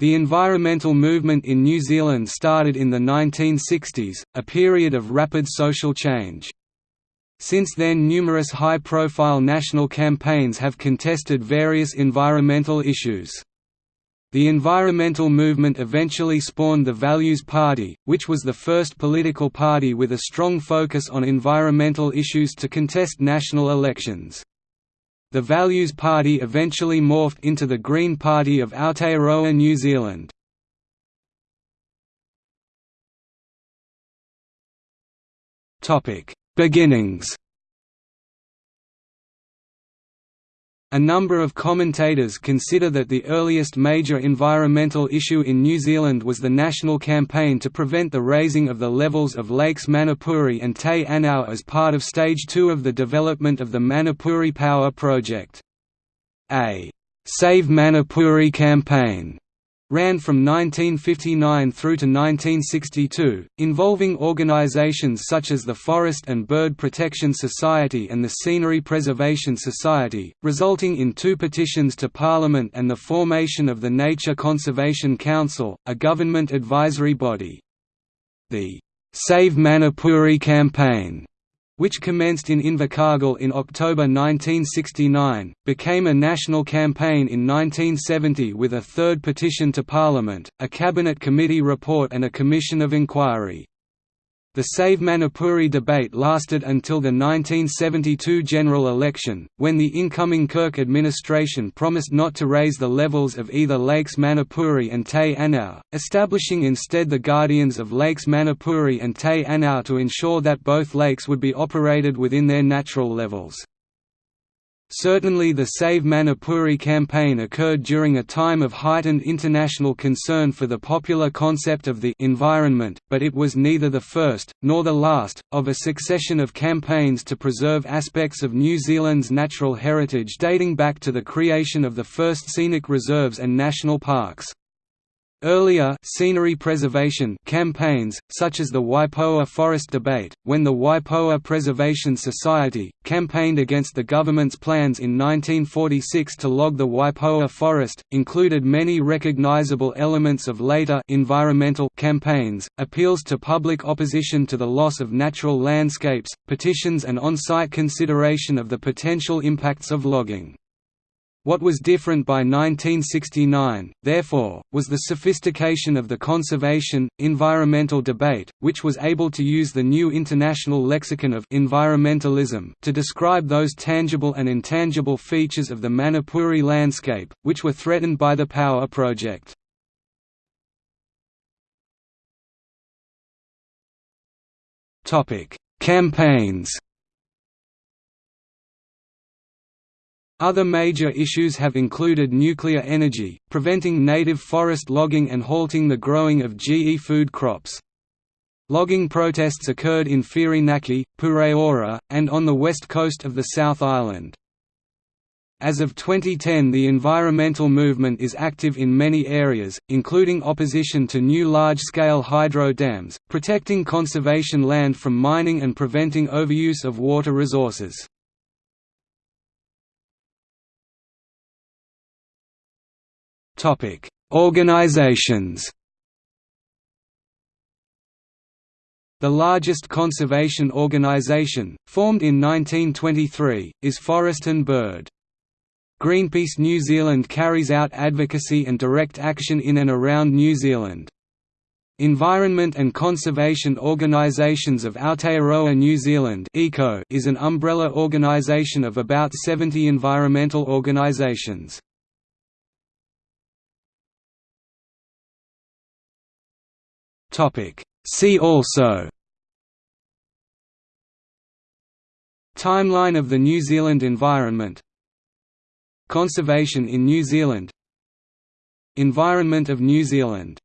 The environmental movement in New Zealand started in the 1960s, a period of rapid social change. Since then numerous high-profile national campaigns have contested various environmental issues. The environmental movement eventually spawned the Values Party, which was the first political party with a strong focus on environmental issues to contest national elections. The Values Party eventually morphed into the Green Party of Aotearoa New Zealand. Beginnings A number of commentators consider that the earliest major environmental issue in New Zealand was the national campaign to prevent the raising of the levels of lakes Manapouri and Te Anau as part of Stage 2 of the development of the Manapouri Power Project. A «Save Manapouri campaign» ran from 1959 through to 1962, involving organizations such as the Forest and Bird Protection Society and the Scenery Preservation Society, resulting in two petitions to Parliament and the formation of the Nature Conservation Council, a government advisory body. The Save Manapouri campaign which commenced in Invercargill in October 1969, became a national campaign in 1970 with a third petition to Parliament, a Cabinet Committee report and a Commission of Inquiry. The Save Manapouri debate lasted until the 1972 general election, when the incoming Kirk administration promised not to raise the levels of either Lakes Manapouri and Te Anau, establishing instead the Guardians of Lakes Manapouri and Te Anau to ensure that both lakes would be operated within their natural levels. Certainly the Save Manapouri campaign occurred during a time of heightened international concern for the popular concept of the environment, but it was neither the first, nor the last, of a succession of campaigns to preserve aspects of New Zealand's natural heritage dating back to the creation of the first scenic reserves and national parks. Earlier scenery preservation campaigns, such as the Waipoua Forest Debate, when the Waipoua Preservation Society, campaigned against the government's plans in 1946 to log the Waipoua forest, included many recognizable elements of later environmental campaigns, appeals to public opposition to the loss of natural landscapes, petitions and on-site consideration of the potential impacts of logging. What was different by 1969, therefore, was the sophistication of the conservation, environmental debate, which was able to use the new international lexicon of environmentalism to describe those tangible and intangible features of the Manapouri landscape, which were threatened by the Power Project. Campaigns Other major issues have included nuclear energy, preventing native forest logging and halting the growing of GE food crops. Logging protests occurred in Whirinaki, Pureora, and on the west coast of the South Island. As of 2010 the environmental movement is active in many areas, including opposition to new large-scale hydro dams, protecting conservation land from mining and preventing overuse of water resources. Topic: Organizations. The largest conservation organization, formed in 1923, is Forest and Bird. Greenpeace New Zealand carries out advocacy and direct action in and around New Zealand. Environment and Conservation Organisations of Aotearoa New Zealand is an umbrella organisation of about 70 environmental organisations. Topic. See also. Timeline of the New Zealand environment. Conservation in New Zealand. Environment of New Zealand